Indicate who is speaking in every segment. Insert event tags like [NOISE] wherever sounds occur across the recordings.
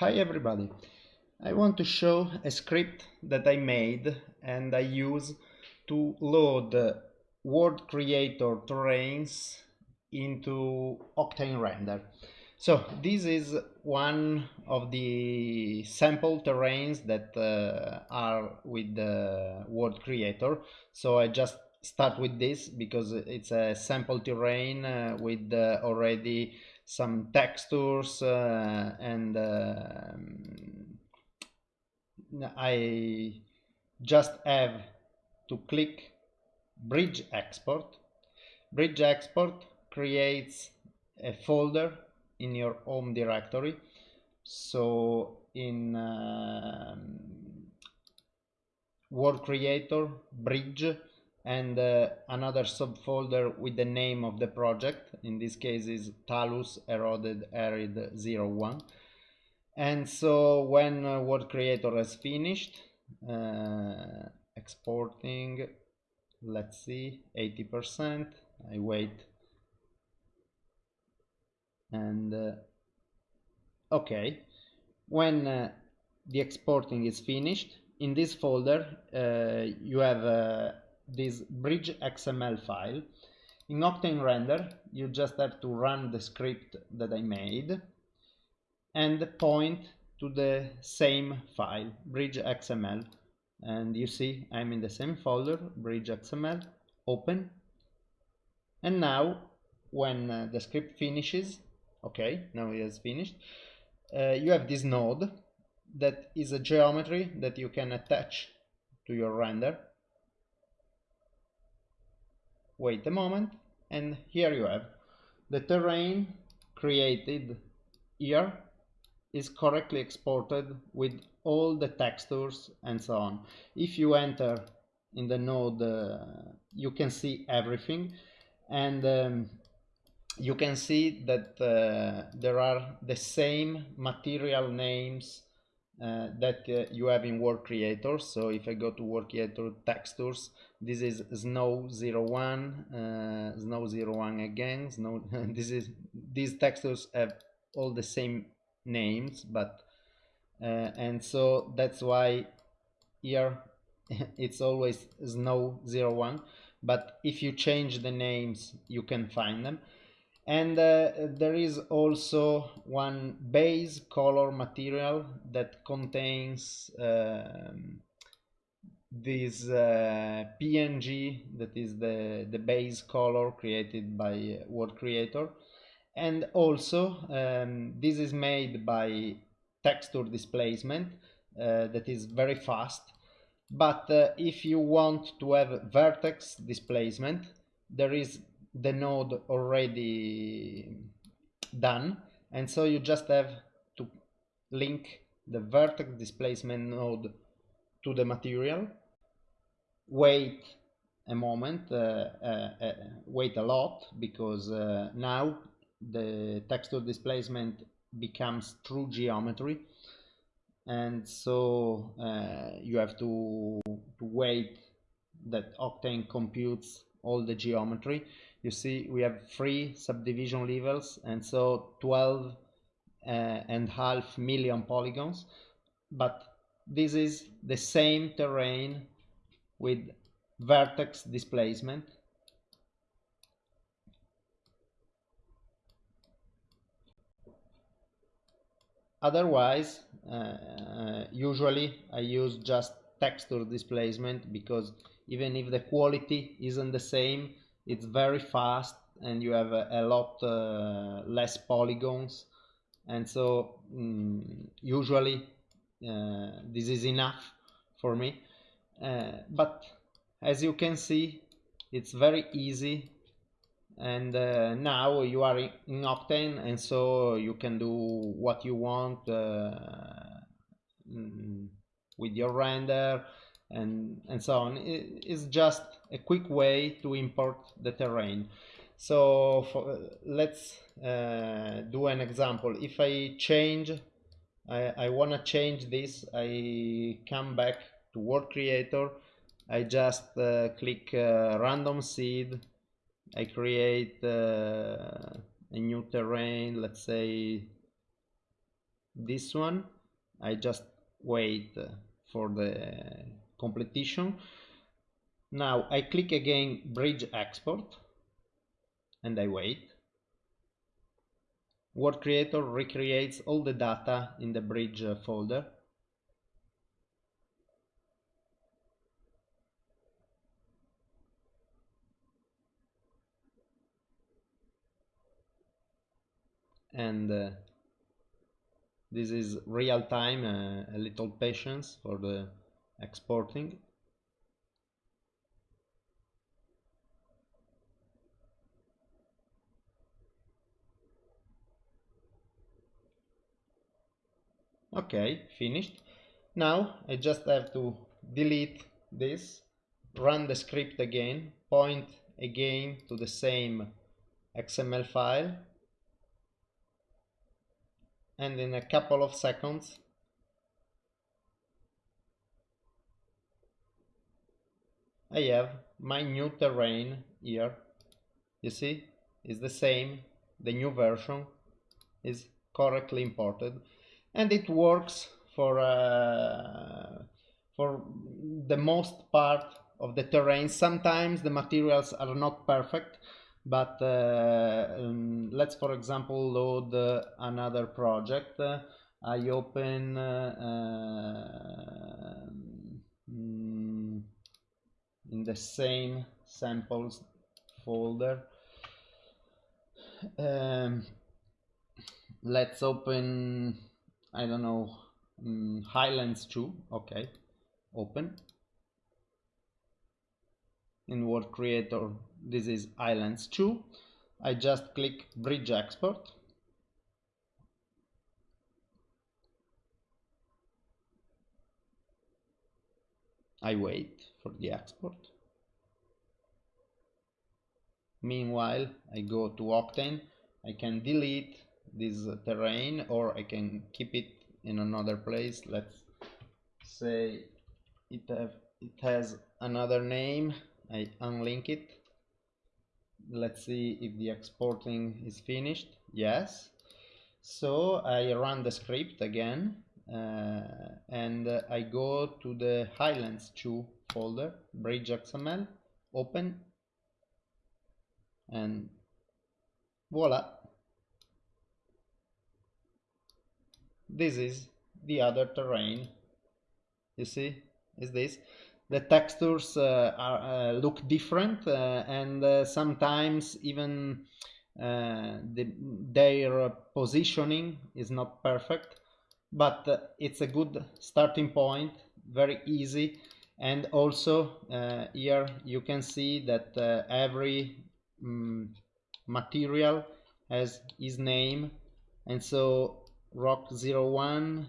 Speaker 1: Hi everybody! I want to show a script that I made and I use to load world creator terrains into Octane Render. So this is one of the sample terrains that uh, are with the world creator. So I just start with this because it's a sample terrain uh, with uh, already some textures uh, and um, I just have to click bridge export. Bridge export creates a folder in your home directory. So in um, world creator bridge and uh, another subfolder with the name of the project in this case is talus eroded arid 01 and so when uh, world creator has finished uh, exporting let's see 80 percent I wait. And uh, okay. When uh, the exporting is finished in this folder uh, you have uh, this bridge XML file. In Octane Render, you just have to run the script that I made and point to the same file, bridge XML. And you see I'm in the same folder, bridge XML, open. And now when uh, the script finishes, okay, now it has finished, uh, you have this node that is a geometry that you can attach to your render wait a moment and here you have. The terrain created here is correctly exported with all the textures and so on. If you enter in the node uh, you can see everything and um, you can see that uh, there are the same material names uh, that uh, you have in world creator. So if i go to world creator textures this is snow 01 uh, snow 01 again snow [LAUGHS] this is these textures have all the same names but uh, and so that's why here [LAUGHS] it's always snow 01 but if you change the names you can find them and uh, there is also one base color material that contains um, this uh, PNG that is the, the base color created by World Creator. And also um, this is made by texture displacement uh, that is very fast. But uh, if you want to have vertex displacement there is the node already done. And so you just have to link the vertex displacement node to the material. Wait a moment uh, uh, uh, wait a lot because uh, now the texture displacement becomes true geometry. And so uh, you have to, to wait that Octane computes all the geometry you see we have three subdivision levels and so 12 uh, and half million polygons. But this is the same terrain with vertex displacement. Otherwise uh, usually I use just texture displacement because even if the quality isn't the same it's very fast and you have a, a lot uh, less polygons. And so mm, usually uh, this is enough for me. Uh, but as you can see it's very easy. And uh, now you are in, Octane and so you can do what you want uh, mm, with your render and and so on. It's just a quick way to import the terrain. So for, let's uh, do an example. If I change I, I want to change this I come back to world creator. I just uh, click uh, random seed. I create uh, a new terrain let's say this one. I just wait for the completion. Now I click again bridge export and I wait. World Creator recreates all the data in the bridge folder. And uh, this is real time uh, a little patience for the exporting. Okay finished. Now I just have to delete this run the script again point again to the same XML file and in a couple of seconds I have my new terrain here. You see it's the same. The new version is correctly imported. And it works for uh, for the most part of the terrain. Sometimes the materials are not perfect but uh, um, let's for example load uh, another project. Uh, I open mm, in the same samples folder. Um, let's open I don't know um, Highlands 2 okay open. In World Creator this is Highlands 2 I just click bridge export. I wait for the export. Meanwhile I go to Octane. I can delete this terrain or I can keep it in another place. Let's say it have it has another name. I unlink it. Let's see if the exporting is finished. Yes. So I run the script again uh, and I go to the Highlands 2 folder bridge XML open and voila. This is the other terrain. You see is this. The textures uh, are, uh, look different uh, and uh, sometimes even uh, the, their positioning is not perfect but uh, it's a good starting point very easy and also here you can see that every um, material has his name. And so rock 01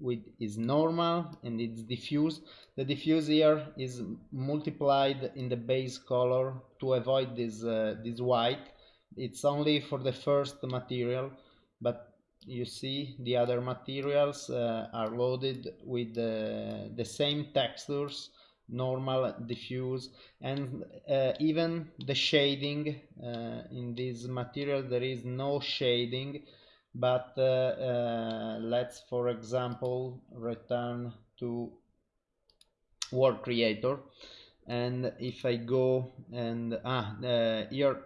Speaker 1: with is normal and it's diffuse. The diffuse here is multiplied in the base color to avoid this uh, this white. It's only for the first material but you see the other materials uh, are loaded with the, the same textures normal diffuse and uh, even the shading uh, in this material there is no shading but uh, uh, let's for example return to World Creator. And if I go and ah uh, here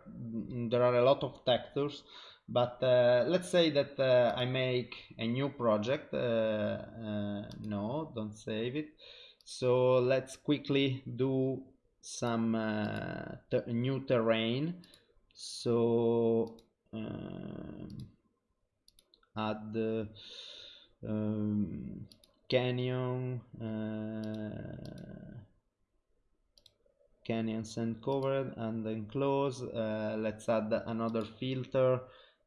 Speaker 1: there are a lot of textures but uh, let's say that uh, I make a new project uh, no don't save it. So let's quickly do some ter new terrain. So um, add um, canyon uh, canyon sand covered and enclosed uh, let's add another filter. uh,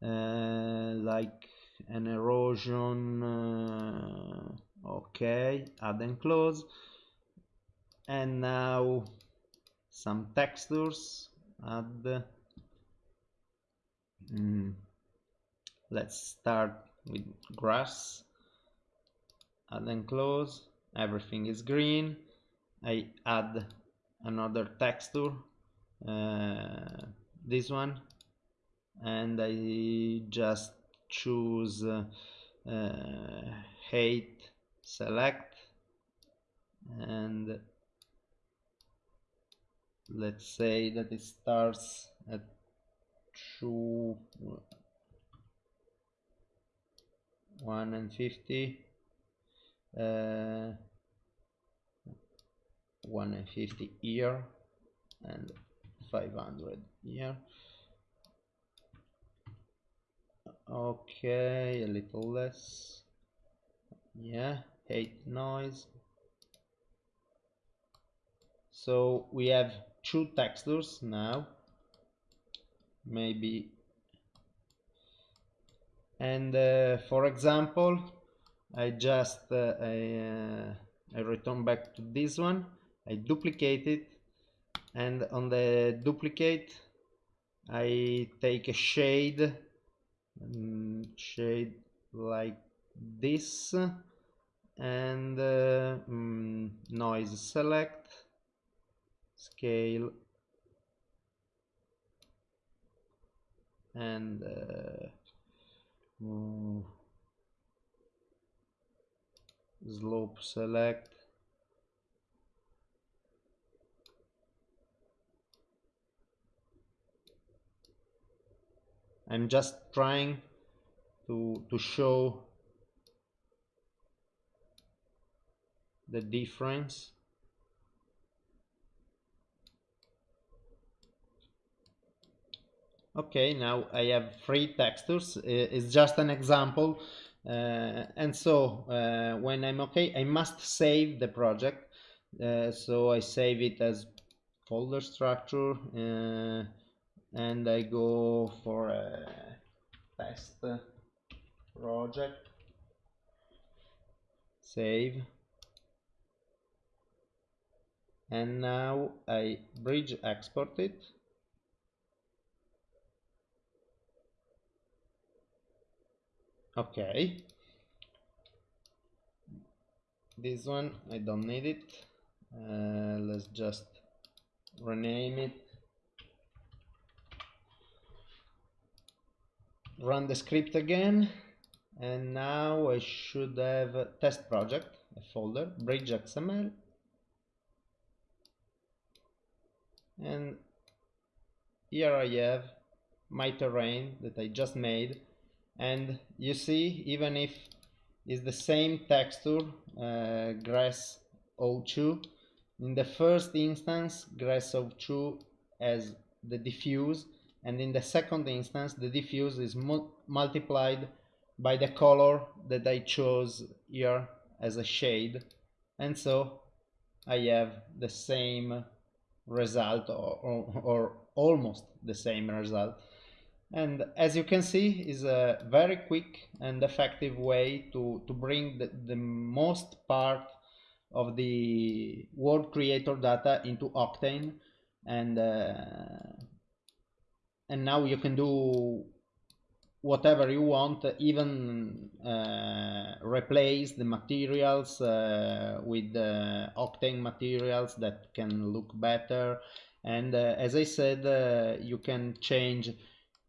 Speaker 1: like an erosion uh, okay add and close. And now some textures add. Mm, let's start with grass. Add and close. Everything is green. I add another texture uh, this one and I just choose uh, uh, height select and let's say that it starts at 2 1 and 50 uh, 1 and 50 here and 500 here okay a little less. Yeah hate noise. So we have two textures now. Maybe. And uh, for example I just uh, I, uh, I return back to this one. I duplicate it. And on the duplicate I take a shade um, shade like this and uh, um, noise select scale and uh, slope select I'm just trying to to show the difference. Okay now I have three textures. It's just an example. Uh, and so uh, when I'm okay I must save the project. Uh, so I save it as folder structure uh, and I go for a test project. Save. And now I bridge export it. Okay. This one I don't need it. Uh, let's just rename it run the script again and now I should have a test project a folder bridge xml and here I have my terrain that I just made. And you see even if it's the same texture uh, grass 02 in the first instance grass O2 has the diffuse and in the second instance the diffuse is mu multiplied by the color that I chose here as a shade. And so I have the same result or, or, or almost the same result. And as you can see is a very quick and effective way to, to bring the, the most part of the world creator data into Octane. And uh, and now you can do whatever you want even uh, replace the materials uh, with uh, octane materials that can look better. And uh, as I said uh, you can change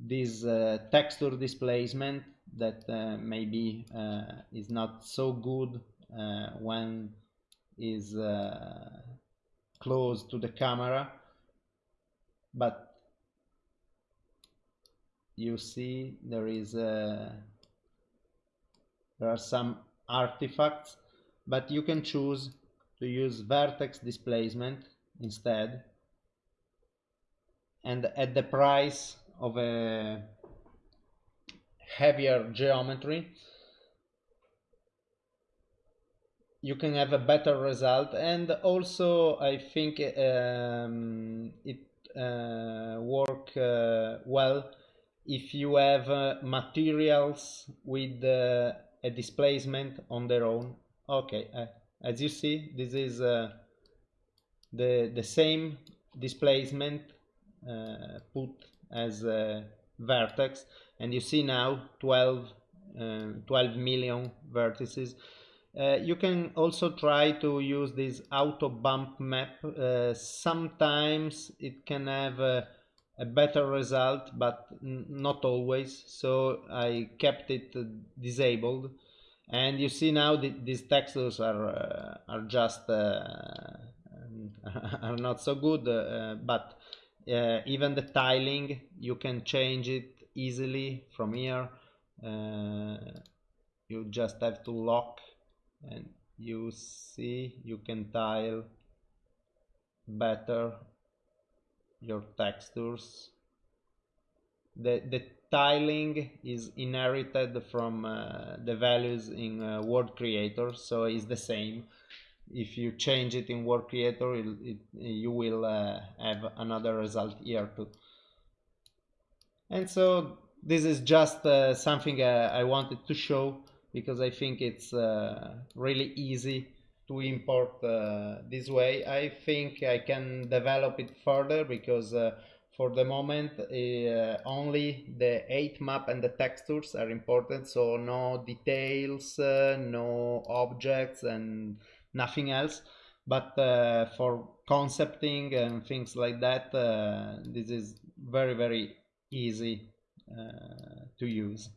Speaker 1: this uh, texture displacement that uh, maybe is not so good when is close to the camera. But you see there is a, there are some artifacts but you can choose to use vertex displacement instead. And at the price of a heavier geometry you can have a better result. And also I think um, it uh, work uh, well if you have uh, materials with uh, a displacement on their own. Okay uh, as you see this is uh, the the same displacement put as a vertex. And you see now 12 uh, 12 million vertices. Uh, you can also try to use this auto bump map. Uh, sometimes it can have a better result but not always. So I kept it disabled. And you see now that these textures are uh, are just uh, [LAUGHS] are not so good uh, but uh, even the tiling you can change it easily from here. Uh, you just have to lock and you see you can tile better your textures. The the tiling is inherited from uh, the values in uh, World Creator so it's the same. If you change it in World Creator it, it, you will uh, have another result here too. And so this is just uh, something uh, I wanted to show because I think it's uh, really easy to import uh, this way. I think I can develop it further because uh, for the moment uh, only the height map and the textures are important so no details, uh, no objects and nothing else but uh, for concepting and things like that uh, this is very very easy to use.